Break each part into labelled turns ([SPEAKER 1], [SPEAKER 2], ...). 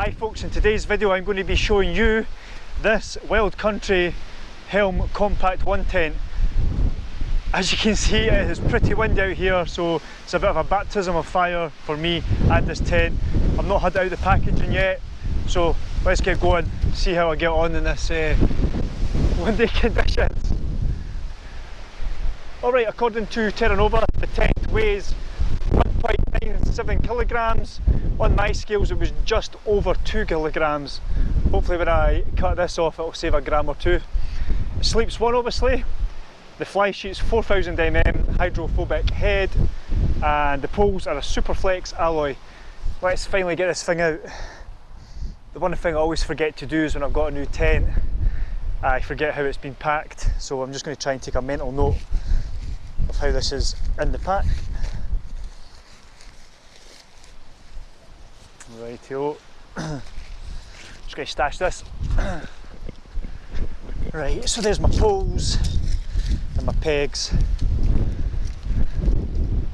[SPEAKER 1] Hi folks, in today's video I'm going to be showing you this Wild Country Helm Compact 1 tent. As you can see it is pretty windy out here so it's a bit of a baptism of fire for me and this tent. I've not had out the packaging yet so let's get going, see how I get on in this uh, windy conditions. Alright, according to Terra Nova the tent weighs 1.97 kilograms. On my scales it was just over 2 kilograms. Hopefully when I cut this off it'll save a gram or two. It sleeps one obviously. The fly sheet's 4000 mm hydrophobic head and the poles are a Superflex alloy. Let's finally get this thing out. The one thing I always forget to do is when I've got a new tent, I forget how it's been packed. So I'm just going to try and take a mental note of how this is in the pack. Just to stash this. right, so there's my poles and my pegs.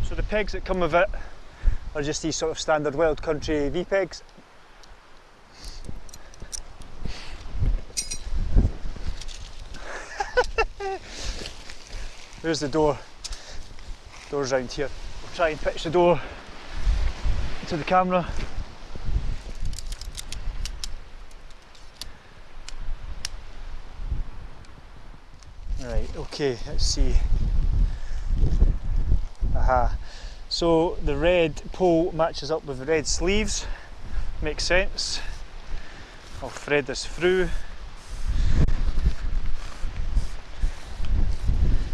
[SPEAKER 1] So the pegs that come with it are just these sort of standard wild country V-pegs. There's the door. Door's round here. I'll try and pitch the door to the camera. Right, okay, let's see. Aha. So the red pole matches up with the red sleeves. Makes sense. I'll thread this through.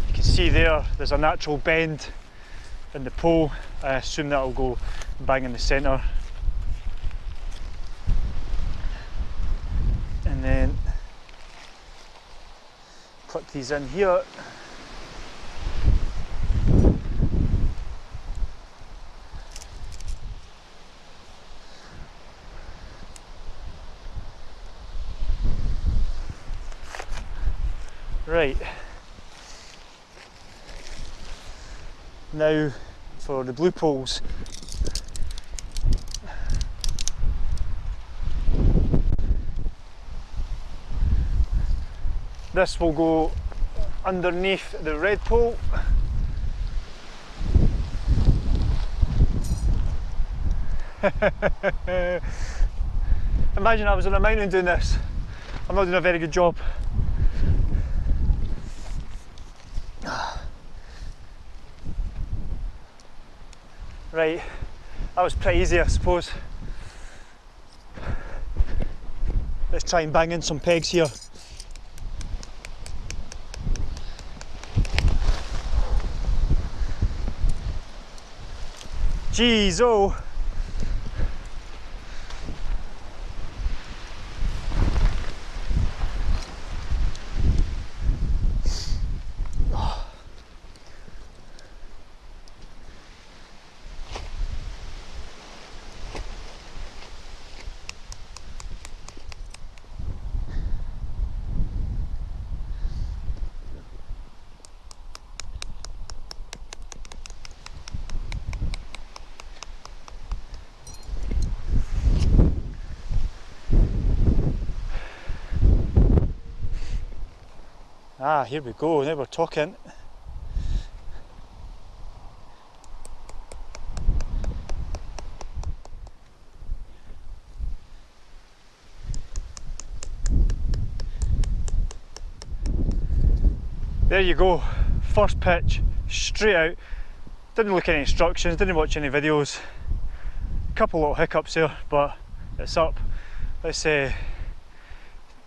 [SPEAKER 1] You can see there, there's a natural bend in the pole. I assume that'll go bang in the centre. And then clip these in here. Right. Now for the blue poles. This will go underneath the red pole. Imagine I was on a mountain doing this. I'm not doing a very good job. Right, that was pretty easy I suppose. Let's try and bang in some pegs here. Jeez, oh. Ah, here we go, now we're talking. There you go, first pitch, straight out. Didn't look at any instructions, didn't watch any videos. Couple little hiccups there, but it's up. Let's uh,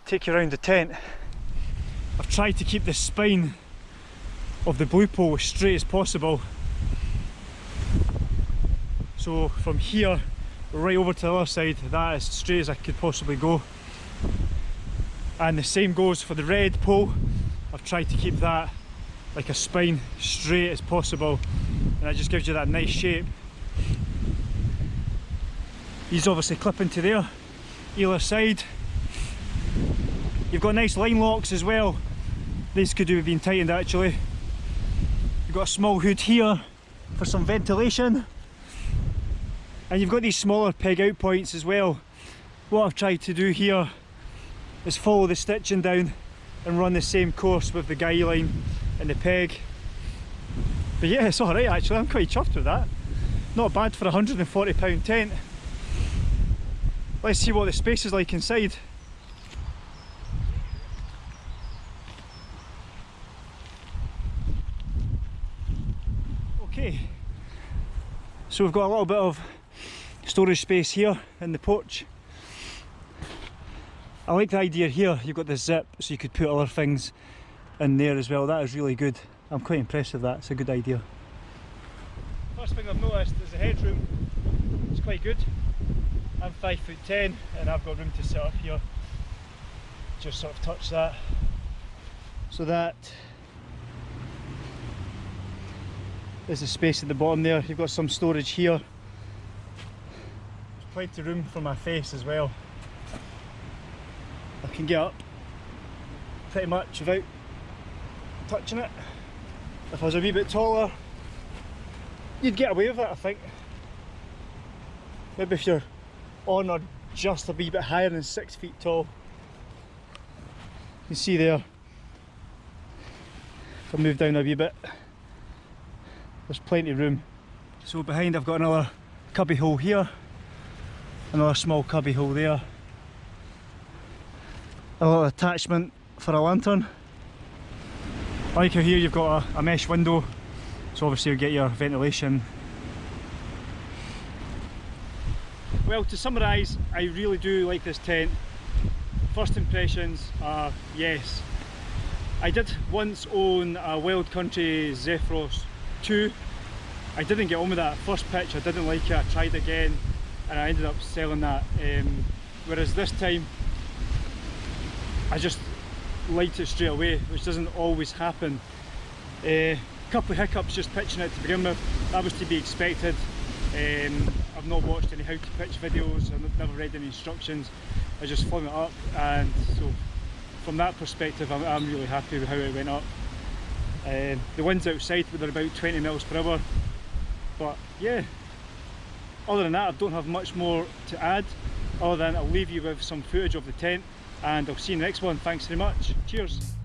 [SPEAKER 1] take you around the tent. I've tried to keep the spine of the blue pole as straight as possible. So from here right over to the other side, that is straight as I could possibly go. And the same goes for the red pole. I've tried to keep that like a spine straight as possible and that just gives you that nice shape. He's obviously clipping to there, either side. You've got nice line locks as well these could have been tightened actually. You've got a small hood here for some ventilation. And you've got these smaller peg out points as well. what I've tried to do here is follow the stitching down and run the same course with the guy line and the peg. But yeah, it's alright actually, I'm quite chuffed with that. Not bad for a £140 tent. Let's see what the space is like inside. Okay, so we've got a little bit of storage space here in the porch. I like the idea here, you've got the zip so you could put other things in there as well, that is really good. I'm quite impressed with that, it's a good idea. First thing I've noticed is the headroom, it's quite good. I'm 5 foot 10 and I've got room to sit up here. Just sort of touch that. So that There's a space at the bottom there. You've got some storage here. There's plenty of room for my face as well. I can get up pretty much without touching it. If I was a wee bit taller, you'd get away with it, I think. Maybe if you're on or just a wee bit higher than six feet tall. You can see there, if I move down a wee bit, there's plenty of room. So behind I've got another cubby hole here, another small cubby hole there, a little attachment for a lantern. Like here you've got a, a mesh window, so obviously you get your ventilation. Well to summarise, I really do like this tent. First impressions are yes. I did once own a Wild Country Zephyros 2 I didn't get on with that first pitch. I didn't like it. I tried again and I ended up selling that. Um, whereas this time I just liked it straight away which doesn't always happen. A uh, couple of hiccups just pitching it to begin with. That was to be expected. Um, I've not watched any how to pitch videos. I've never read any instructions. I just flung it up and so from that perspective I'm, I'm really happy with how it went up um, the winds outside were about 20 miles per hour, but yeah, other than that I don't have much more to add, other than I'll leave you with some footage of the tent and I'll see you in the next one. Thanks very much. Cheers.